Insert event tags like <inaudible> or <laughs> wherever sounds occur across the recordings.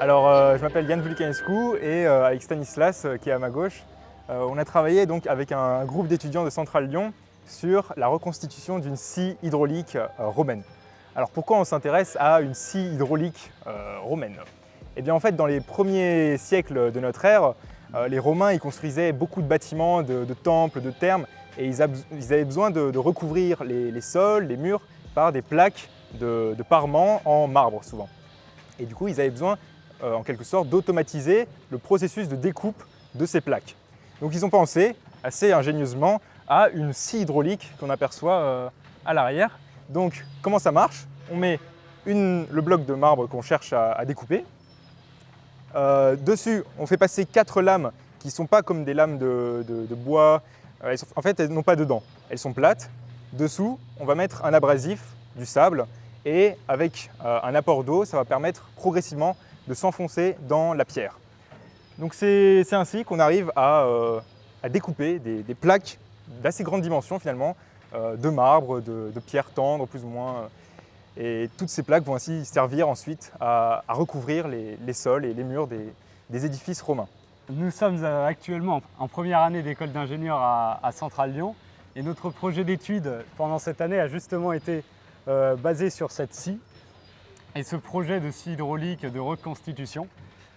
Alors, euh, je m'appelle Yann Vulcanescu et euh, avec Stanislas, euh, qui est à ma gauche, on a travaillé donc avec un groupe d'étudiants de Centrale Lyon sur la reconstitution d'une scie hydraulique romaine. Alors, pourquoi on s'intéresse à une scie hydraulique romaine? Eh bien, en fait, dans les premiers siècles de notre ère, les Romains ils construisaient beaucoup de bâtiments, de, temples, de thermes, et ils, avaient besoin de, recouvrir les, sols, les murs, par des plaques de, de parement en marbre souvent. Et du coup, ils avaient besoin euh, en quelque sorte, d'automatiser le processus de découpe de ces plaques. Donc ils ont pensé, assez ingénieusement, à une scie hydraulique qu'on aperçoit euh, à l'arrière. Donc comment ça marche? On met le bloc de marbre qu'on cherche à, découper. Euh, dessus, on fait passer quatre lames qui ne sont pas comme des lames de, bois. en fait, elles n'ont pas de dents. Elles sont plates. Dessous, on va mettre un abrasif, du sable, et avec un apport d'eau, ça va permettre progressivement de s'enfoncer dans la pierre. Donc c'est ainsi qu'on arrive à, euh, découper des, plaques d'assez grande dimension finalement, euh, de marbre, de, pierre tendre plus ou moins. Et toutes ces plaques vont ainsi servir ensuite à, recouvrir les, sols et les murs des, édifices romains. Nous sommes euh, actuellement en première année d'école d'ingénieur à, Centrale Lyon et notre projet d'étude pendant cette année a justement été basé sur cette scie et ce projet de scie hydraulique de reconstitution.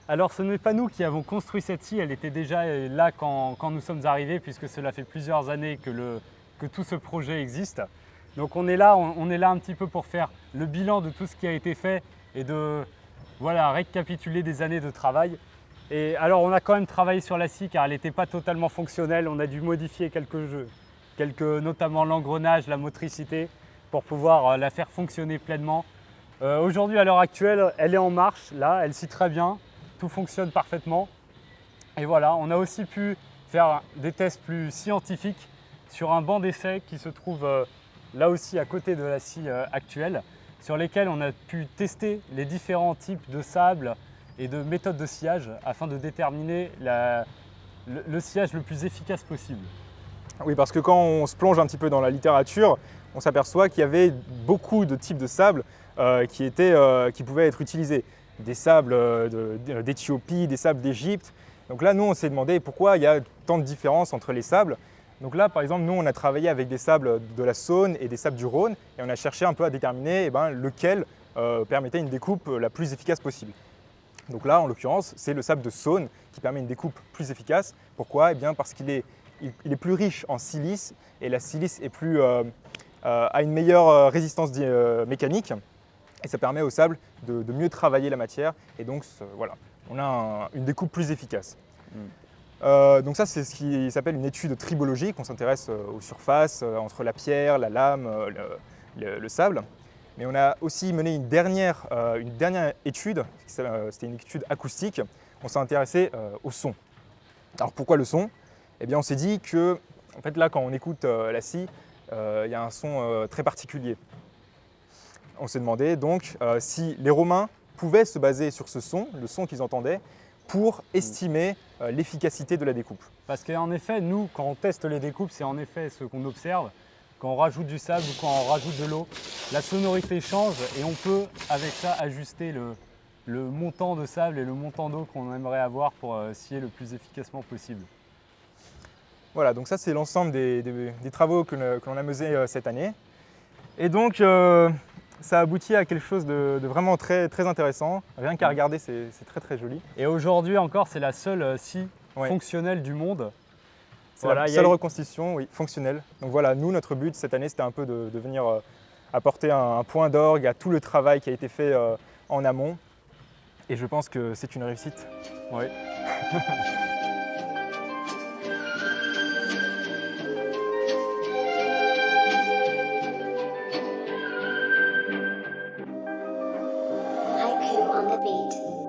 Alors ce n'est pas nous qui avons construit cette scie, elle était déjà là quand, nous sommes arrivés puisque cela fait plusieurs années que, tout ce projet existe. Donc on est, là, on, est là un petit peu pour faire le bilan de tout ce qui a été fait et de voilà, récapituler des années de travail. Et alors on a quand même travaillé sur la scie car elle n'était pas totalement fonctionnelle, on a dû modifier quelques jeux, quelques, notamment l'engrenage, la motricité, pour pouvoir euh, la faire fonctionner pleinement euh, aujourd'hui, à l'heure actuelle, elle est en marche, là, elle scie très bien, tout fonctionne parfaitement. Et voilà, on a aussi pu faire des tests plus scientifiques sur un banc d'essai qui se trouve euh, là aussi à côté de la scie actuelle, sur lesquels on a pu tester les différents types de sable et de méthodes de sciage afin de déterminer le sciage le plus efficace possible. Oui, parce que quand on se plonge un petit peu dans la littérature, on s'aperçoit qu'il y avait beaucoup de types de sable euh, qui, euh, qui pouvaient être utilisés. Des sables euh, d'Éthiopie, des sables d'Égypte. Donc là, nous, on s'est demandé pourquoi il y a tant de différences entre les sables. Donc là, par exemple, nous, on a travaillé avec des sables de la Saône et des sables du Rhône et on a cherché un peu à déterminer eh ben, lequel permettait une découpe la plus efficace possible. Donc là, en l'occurrence, c'est le sable de Saône qui permet une découpe plus efficace. Pourquoi? Eh bien Parce qu'il est, il, est plus riche en silice et la silice est plus, a une meilleure résistance mécanique et ça permet au sable de, mieux travailler la matière et donc voilà, on a une découpe plus efficace. Euh, donc ça, c'est ce qui s'appelle une étude tribologique. On s'intéresse euh, aux surfaces, euh, entre la pierre, la lame, le, sable. Mais on a aussi mené une dernière, une dernière étude, c'était une étude acoustique. On s'est intéressé au son. Alors pourquoi le son? Eh bien on s'est dit que, en fait là, quand on écoute la scie, il y a un son très particulier on s'est demandé donc euh, si les Romains pouvaient se baser sur ce son, le son qu'ils entendaient, pour estimer euh, l'efficacité de la découpe. Parce qu'en effet, nous, quand on teste les découpes, c'est en effet ce qu'on observe. Quand on rajoute du sable ou quand on rajoute de l'eau, la sonorité change et on peut, avec ça, ajuster le, montant de sable et le montant d'eau qu'on aimerait avoir pour euh, scier le plus efficacement possible. Voilà, donc ça c'est l'ensemble des, travaux que, l'on a menés cette année. Et donc, ça aboutit à quelque chose de, vraiment très, très intéressant. Rien qu'à regarder, c'est très très joli. Et aujourd'hui encore, c'est la seule euh, scie fonctionnelle du monde. C'est la seule reconstitution oui, fonctionnelle. Donc voilà, nous, notre but cette année, c'était un peu de, venir euh, apporter un, point d'orgue à tout le travail qui a été fait euh, en amont. Et je pense que c'est une réussite. Oui. <laughs> on the beat.